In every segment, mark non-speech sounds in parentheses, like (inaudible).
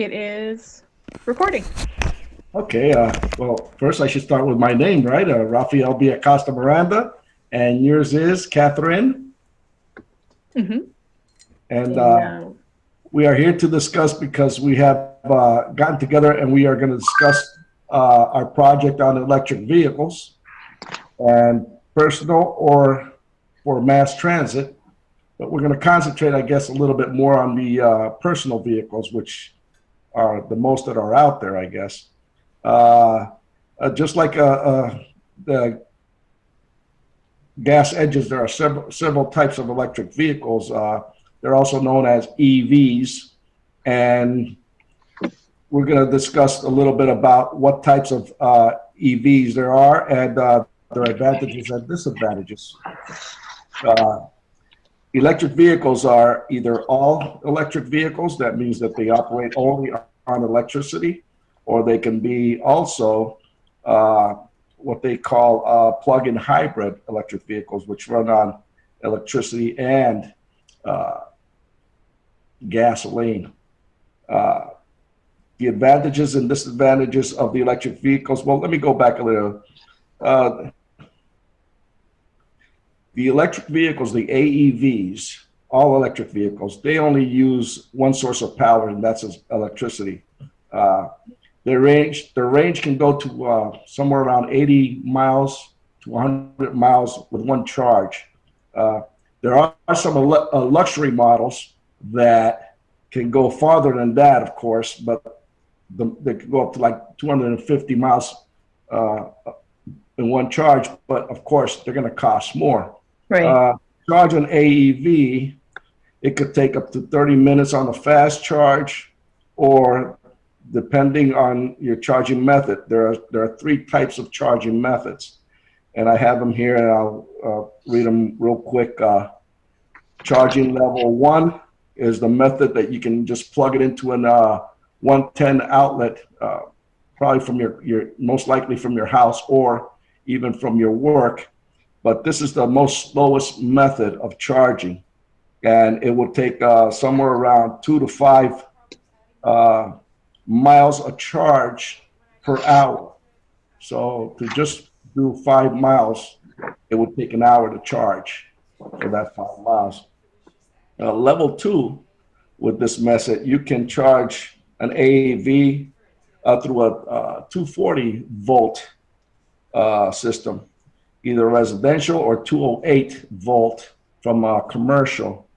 It is recording. Okay, uh, well, first I should start with my name, right? Uh, Rafael B. Acosta Miranda, and yours is Catherine. Mm-hmm. And uh, we are here to discuss because we have uh, gotten together and we are going to discuss uh, our project on electric vehicles and personal or for mass transit. But we're going to concentrate, I guess, a little bit more on the uh, personal vehicles, which are the most that are out there, I guess. Uh, uh, just like uh, uh, the gas edges, there are several, several types of electric vehicles. Uh, they're also known as EVs. And we're going to discuss a little bit about what types of EVs there are and their advantages and disadvantages. Uh, electric vehicles are either all electric vehicles, that means that they operate only on electricity, or they can be also uh, what they call uh, plug-in hybrid electric vehicles, which run on electricity and uh, gasoline. Uh, the advantages and disadvantages of the electric vehicles. Well, let me go back a little. The electric vehicles, the AEVs, all electric vehicles, they only use one source of power, and that's electricity. Uh, their range, their range can go to uh, somewhere around 80 miles to 100 miles with one charge. Uh, there are some uh, luxury models that can go farther than that, of course, but the, they can go up to like 250 miles uh, in one charge. But of course, they're going to cost more. Right. Uh, charge an AEV, it could take up to 30 minutes on a fast charge, or depending on your charging method, there are there are three types of charging methods, and I have them here, and I'll uh, read them real quick. Uh, charging level one is the method that you can just plug it into an uh, 110 outlet, uh, probably from your your most likely from your house or even from your work but this is the most slowest method of charging. And it will take uh, somewhere around two to five uh, miles a charge per hour. So to just do five miles, it would take an hour to charge for that five miles. Uh, level two, with this method, you can charge an AAV uh, through a uh, 240 volt uh, system either residential or 208 volt from a commercial.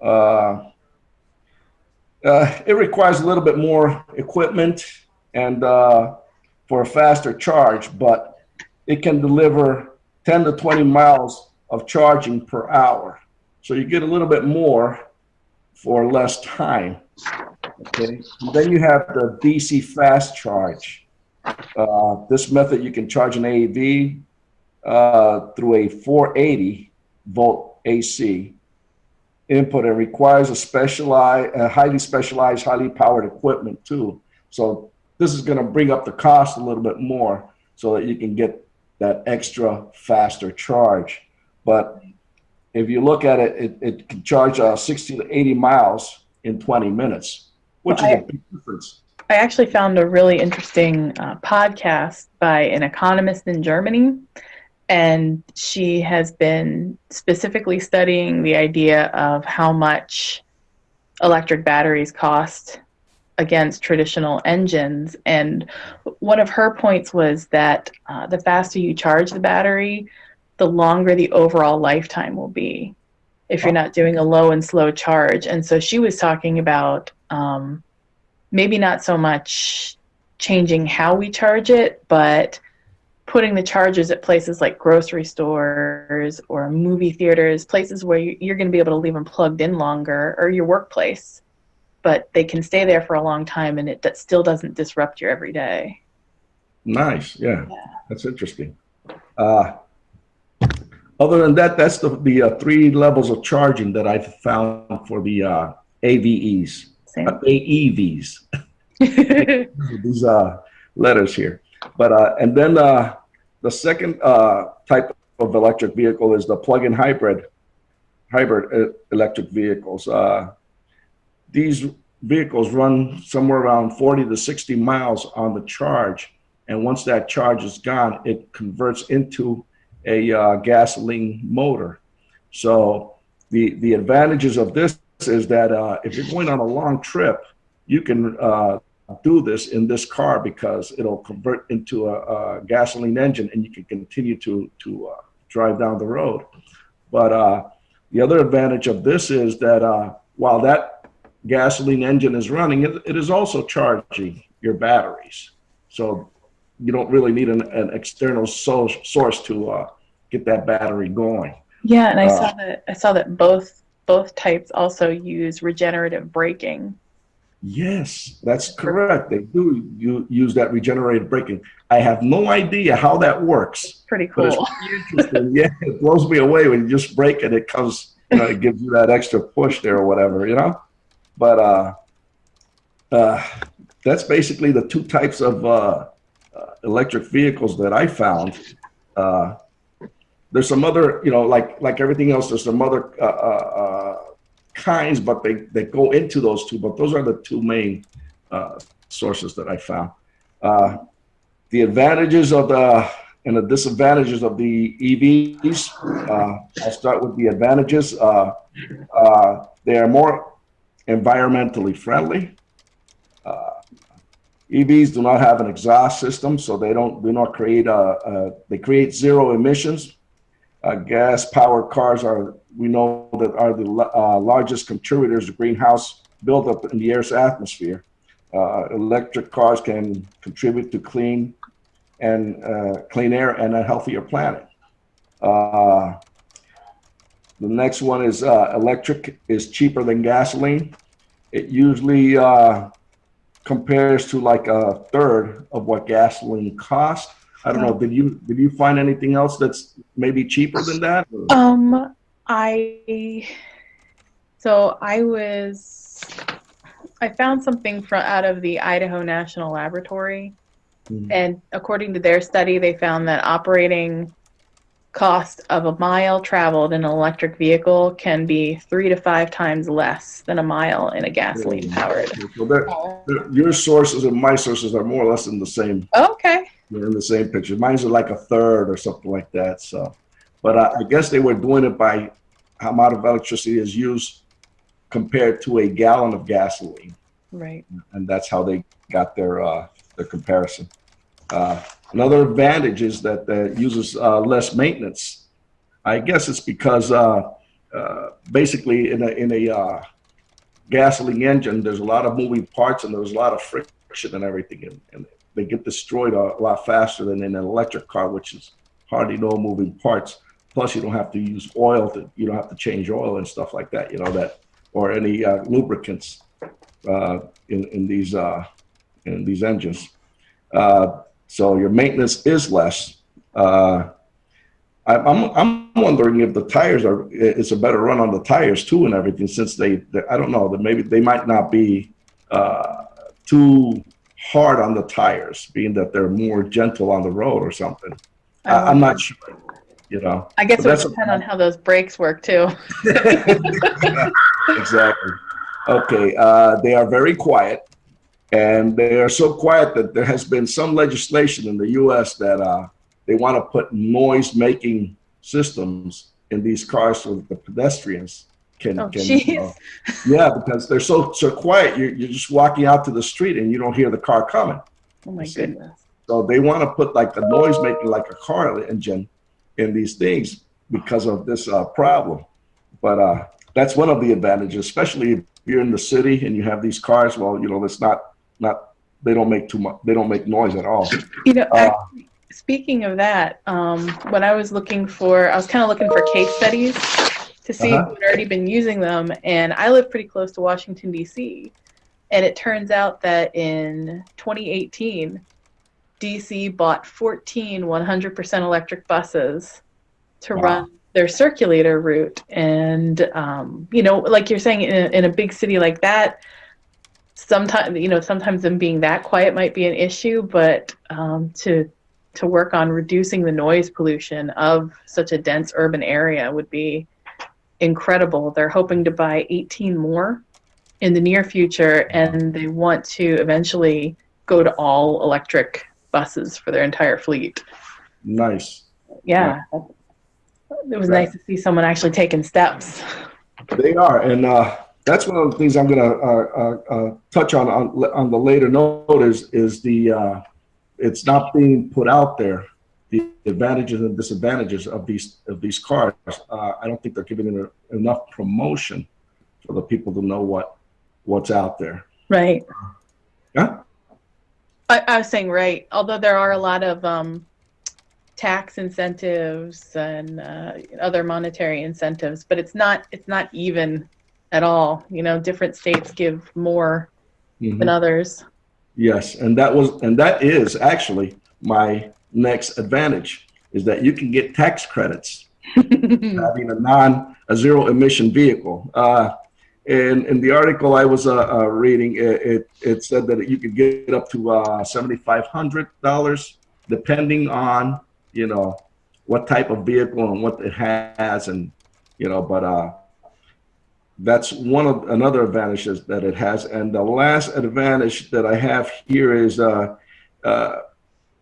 Uh, uh, it requires a little bit more equipment and uh, for a faster charge, but it can deliver 10 to 20 miles of charging per hour. So you get a little bit more for less time. Okay. And then you have the DC fast charge. Uh, this method, you can charge an AV uh, through a 480 volt AC input and requires a specialized, a highly specialized, highly powered equipment too. So this is going to bring up the cost a little bit more so that you can get that extra faster charge. But if you look at it, it, it can charge uh, 60 to 80 miles in 20 minutes, which well, is I, a big difference. I actually found a really interesting uh, podcast by an economist in Germany and she has been specifically studying the idea of how much electric batteries cost against traditional engines. And one of her points was that uh, the faster you charge the battery, the longer the overall lifetime will be if you're not doing a low and slow charge. And so she was talking about um, maybe not so much changing how we charge it, but putting the chargers at places like grocery stores or movie theaters, places where you're going to be able to leave them plugged in longer, or your workplace, but they can stay there for a long time and it that still doesn't disrupt your everyday. Nice, yeah, yeah. that's interesting. Uh, other than that, that's the, the uh, three levels of charging that I've found for the uh, AVEs, uh, AEVs. (laughs) (laughs) These uh, letters here. But uh, and then uh, the second uh, type of electric vehicle is the plug-in hybrid hybrid uh, electric vehicles. Uh, these vehicles run somewhere around 40 to 60 miles on the charge. And once that charge is gone, it converts into a uh, gasoline motor. So the, the advantages of this is that uh, if you're going on a long trip, you can uh, do this in this car because it'll convert into a, a gasoline engine and you can continue to, to uh, drive down the road. But uh, the other advantage of this is that uh, while that gasoline engine is running, it, it is also charging your batteries. So you don't really need an, an external source, source to uh, get that battery going. Yeah, and I uh, saw that I saw that both both types also use regenerative braking. Yes, that's correct. They do you use that regenerative braking. I have no idea how that works. Pretty cool. But it's interesting. (laughs) yeah, it blows me away when you just brake and it comes, you know, it gives you that extra push there or whatever, you know. But uh, uh, that's basically the two types of uh, uh electric vehicles that I found. Uh, there's some other, you know, like like everything else. There's some other uh, uh, uh, kinds, but they they go into those two. But those are the two main uh, sources that I found. Uh, the advantages of the and the disadvantages of the EVs. Uh, I'll start with the advantages. they are more environmentally friendly. EVs do not have an exhaust system, so they don't do not create a, a they create zero emissions uh, gas powered cars are, we know that are the uh, largest contributors to greenhouse buildup in the Earth's atmosphere. Uh, electric cars can contribute to clean and uh, clean air and a healthier planet. Uh, the next one is uh, electric is cheaper than gasoline. It usually compares to like a third of what gasoline costs I don't know. Did you did you find anything else that's maybe cheaper than that? Um, I so I was I found something from out of the Idaho National Laboratory, mm-hmm. and according to their study, they found that operating cost of a mile traveled in an electric vehicle can be three to five times less than a mile in a gasoline powered. So they're, they're, your sources and my sources are more or less in the same. Okay They're in the same picture. Mine's like a third or something like that. So, but I, I guess they were doing it by how much of electricity is used compared to a gallon of gasoline. Right. And that's how they got their uh, their comparison. Uh, another advantage is that it uses uh, less maintenance. I guess it's because uh, uh, basically in a in a uh, gasoline engine, there's a lot of moving parts and there's a lot of friction and everything, and, and they get destroyed a lot faster than in an electric car, which is hardly no moving parts. Plus, you don't have to use oil to, you don't have to change oil and stuff like that, you know, that, or any uh, lubricants uh, in, in these, uh, in these engines. Uh, so your maintenance is less. Uh, I, I'm, I'm wondering if the tires are, it's a better run on the tires too and everything since they, they I don't know, that maybe they might not be uh, too hard on the tires, being that they're more gentle on the road or something. I, am not sure. You know, I guess it would depend on how those brakes work too. (laughs) exactly. Okay, uh, they are very quiet, and they are so quiet that there has been some legislation in the U.S. that uh, they want to put noise-making systems in these cars so that the pedestrians can, oh, can uh, yeah, because they're so so quiet. You're, you're just walking out to the street and you don't hear the car coming. Oh my goodness. So they want to put like a noise making like a car engine in these things because of this uh, problem. But uh, that's one of the advantages, especially if you're in the city and you have these cars. Well, you know, it's not not they don't make too much. They don't make noise at all. You know, uh, actually, speaking of that, um, when I was looking for, I was kind of looking for case studies to see uh-huh. who had already been using them. And I live pretty close to Washington, D.C. And it turns out that in 2018, DC bought 14 100% electric buses to wow. run their circulator route. And, um, you know, like you're saying, in a, in a big city like that, sometimes, you know, sometimes them being that quiet might be an issue, but um, to to work on reducing the noise pollution of such a dense urban area would be incredible. They're hoping to buy 18 more in the near future, and they want to eventually go to all electric buses for their entire fleet. Nice. Yeah, it was Right. nice to see someone actually taking steps. They are, and uh, that's one of the things I'm going to uh, uh, uh, touch on, on on the later note is is the uh, it's not being put out there the advantages and disadvantages of these of these cars. Uh, I don't think they're giving it enough promotion for the people to know what what's out there. Right. Yeah. I, I was saying right. Although there are a lot of um, tax incentives and uh, other monetary incentives, but it's not it's not even at all. You know, different states give more Mhm. than others. Yes, and that was and that is actually my next advantage is that you can get tax credits (laughs) having a non a zero emission vehicle. Uh, in in the article I was uh, uh, reading, it, it it said that you could get up to uh, seventy five hundred dollars, depending on you know what type of vehicle and what it has, and you know, but uh, that's one of another advantages that it has. And the last advantage that I have here is, uh, uh,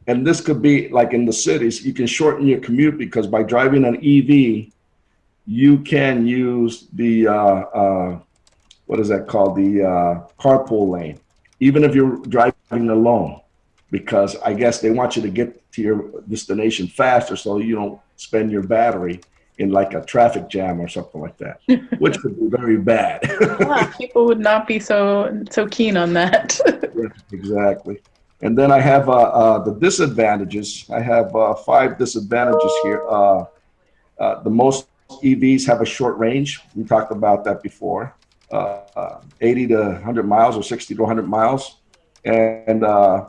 and this could be like in the cities, you can shorten your commute because by driving an EV, you can use the uh, uh, what is that called the uh, carpool lane, even if you're driving alone, because I guess they want you to get to your destination faster, so you don't spend your battery in like a traffic jam or something like that, (laughs) which could be very bad. Yeah, people would not be so so keen on that. (laughs) exactly. And then I have uh, uh, the disadvantages. I have uh, five disadvantages here. Uh, uh, the most EVs have a short range. We talked about that before. Uh, uh, 80 to 100 miles or 60 to 100 miles. And uh,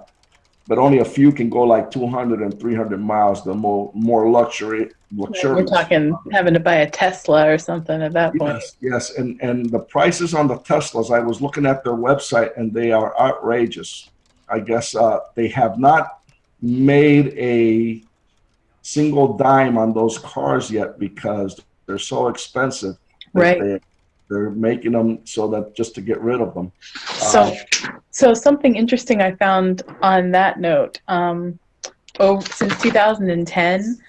but only a few can go like 200 and 300 miles. The more more luxury We're talking having to buy a Tesla or something at that point. Yes, yes, and and the prices on the Teslas. I was looking at their website, and they are outrageous. I guess uh, they have not made a single dime on those cars yet because they're so expensive. Right. They, they're making them so that just to get rid of them. So, so something interesting I found on that note. Um, oh, since 2010,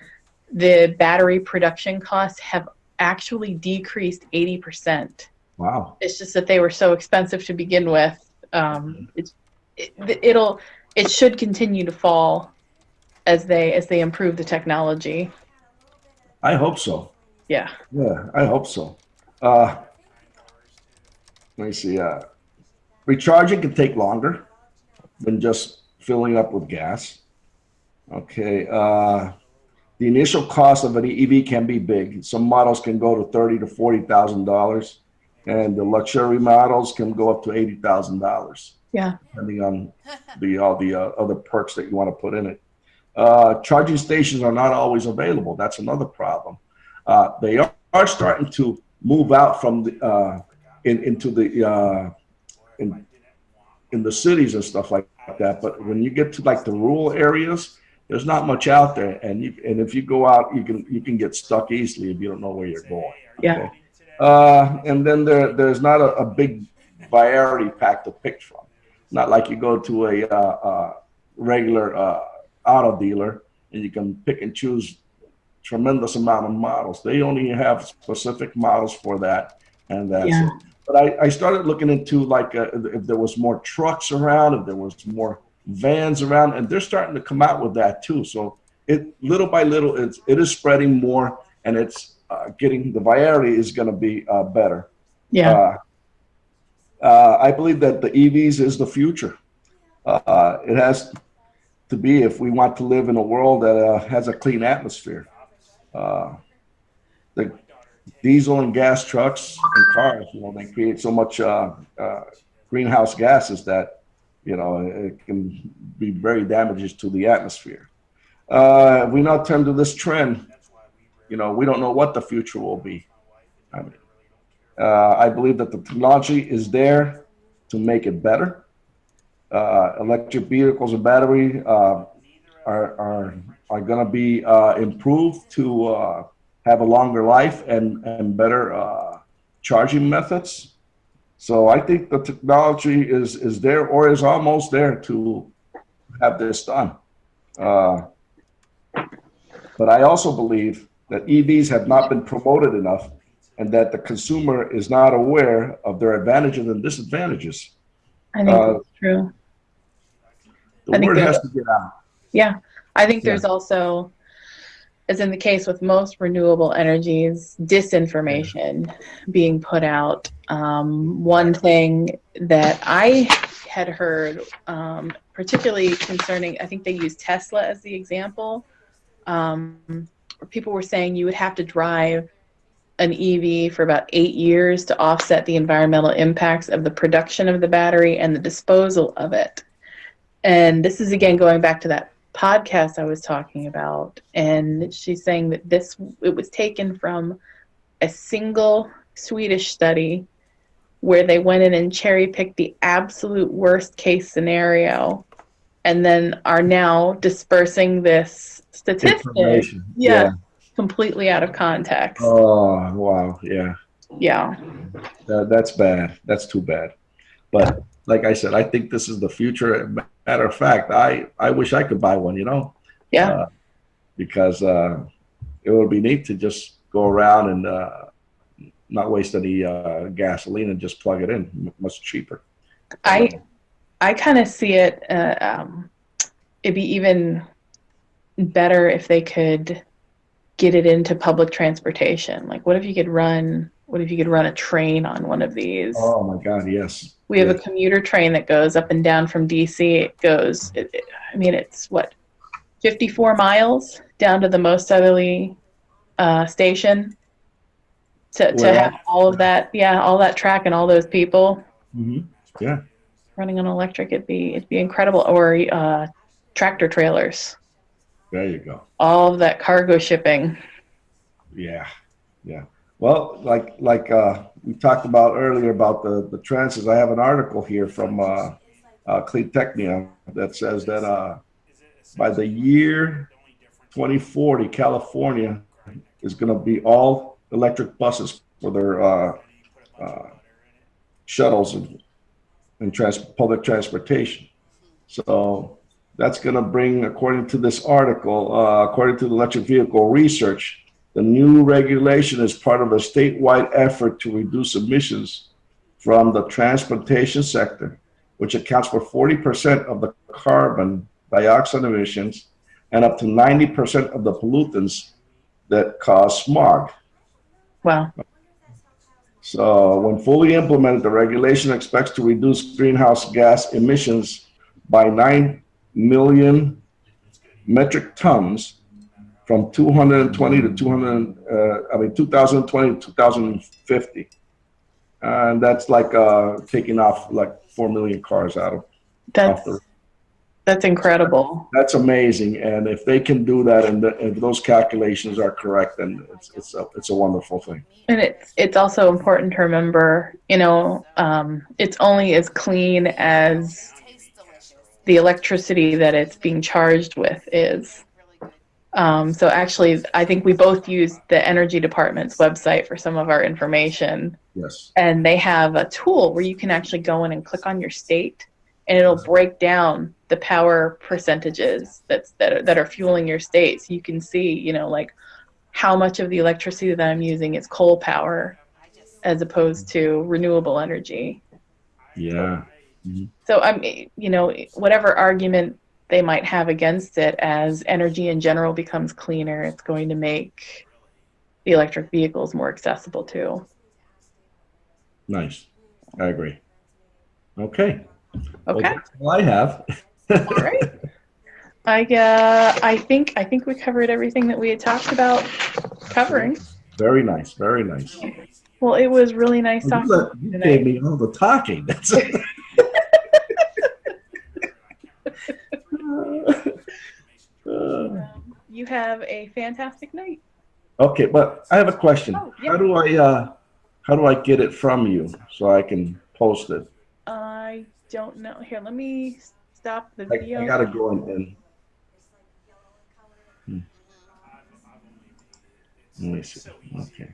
the battery production costs have actually decreased 80%. Wow. It's just that they were so expensive to begin with. Um, it's it, it'll it should continue to fall as they as they improve the technology. I hope so. Yeah. Yeah, I hope so. Uh, let me see. Uh, recharging can take longer than just filling up with gas. Okay. Uh, the initial cost of an EV can be big. Some models can go to thirty to forty thousand dollars, and the luxury models can go up to eighty thousand dollars Yeah. depending on the all the uh, other perks that you want to put in it. Uh, charging stations are not always available. That's another problem. Uh, they are, are starting to move out from the uh, in, into the uh, in, in the cities and stuff like that. But when you get to like the rural areas, there's not much out there, and you and if you go out, you can you can get stuck easily if you don't know where you're going. Yeah. Uh, and then there there's not a, a big variety pack to pick from. Not like you go to a uh, uh, regular uh, auto dealer and you can pick and choose tremendous amount of models. They only have specific models for that, and that's Yeah. it. But I, I started looking into like uh, if there was more trucks around, if there was more vans around, and they're starting to come out with that too. So it little by little, it's it is spreading more, and it's uh, getting the variety is going to be uh, better. Yeah. Uh, uh, I believe that the EVs is the future. Uh, it has to be if we want to live in a world that uh, has a clean atmosphere. Uh, the diesel and gas trucks and cars, you know, they create so much uh, uh, greenhouse gases that, you know, it can be very damages to the atmosphere. Uh, we now turn to this trend. You know, we don't know what the future will be. I mean, uh, I believe that the technology is there to make it better. Uh, electric vehicles and battery uh, are are are going to be uh, improved to uh, have a longer life and and better uh, charging methods. So I think the technology is is there or is almost there to have this done. Uh, but I also believe that EVs have not been promoted enough and that the consumer is not aware of their advantages and disadvantages. I think Uh, that's true. The I word has to get out. Yeah, I think Yeah. there's also, as in the case with most renewable energies, disinformation being put out. Um, one thing that I had heard, um, particularly concerning, I think they used Tesla as the example. Um, people were saying you would have to drive an EV for about eight years to offset the environmental impacts of the production of the battery and the disposal of it. And this is again going back to that podcast I was talking about. And she's saying that this it was taken from a single Swedish study where they went in and cherry picked the absolute worst case scenario and then are now dispersing this statistic Information. yeah, completely out of context. Oh, wow. Yeah. Yeah. That, that's bad. That's too bad. But like I said, I think this is the future. Matter of fact, I, I wish I could buy one, you know, Yeah. uh, because uh, it would be neat to just go around and uh, not waste any uh, gasoline and just plug it in. M- Much cheaper. I I kind of see it. Uh, um, it'd be even better if they could get it into public transportation. Like, what if you could run? What if you could run a train on one of these? Oh my God, yes. we have a commuter train that goes up and down from DC. It goes. It, it- I mean, it's what, fifty-four miles down to the most southerly uh, station. To, to Well- have all of that, yeah, all that track and all those people Mhm. Yeah. running on electric, it'd be it'd be incredible. Or uh, tractor trailers, There you go. all of that cargo shipping. Yeah, yeah. Well, like like uh, we talked about earlier about the the transits. I have an article here from uh, uh, that says that uh, by the year 2040, California is going to be all electric buses for their uh, uh, shuttles and, and trans- public transportation. So that's going to bring, according to this article, uh, according to the electric vehicle research, the new regulation is part of a statewide effort to reduce emissions from the transportation sector, which accounts for 40% of the carbon dioxide emissions and up to 90% of the pollutants that cause smog. Wow. So, when fully implemented, the regulation expects to reduce greenhouse gas emissions by 9 million metric tons from 220 to 200, uh, I mean, 2020 to 2050. And that's like uh, taking off like 4 million cars out of That's the that's incredible. That's amazing. And if they can do that and the, if those calculations are correct, then it's, it's, a, it's a wonderful thing. And it's it's also important to remember, you know, um, it's only as clean as the electricity that it's being charged with is. Um, so actually, I think we both use the energy department's website for some of our information, Yes. and they have a tool where you can actually go in and click on your state, and it'll break down the power percentages that's that are, that are fueling your state. So you can see, you know, like how much of the electricity that I'm using is coal power as opposed to renewable energy. Yeah. So I'm, you know, whatever argument they might have against it, as energy in general becomes cleaner, it's going to make the electric vehicles more accessible too. Nice. I agree. Okay. Well, Okay, that's all I have. (laughs) all right. I uh, I think I think we covered everything that we had talked about covering. Very nice. Very nice. Well, it was really nice You, talking. let- you you gave me all the talking. (laughs) That's Uh, You have a fantastic night. okay, but I have a question. Oh, yeah. How do I uh, how do I get it from you so I can post it? I don't know. Here, let me stop the I, video. I gotta go in. in. Hmm. Let me see. Okay.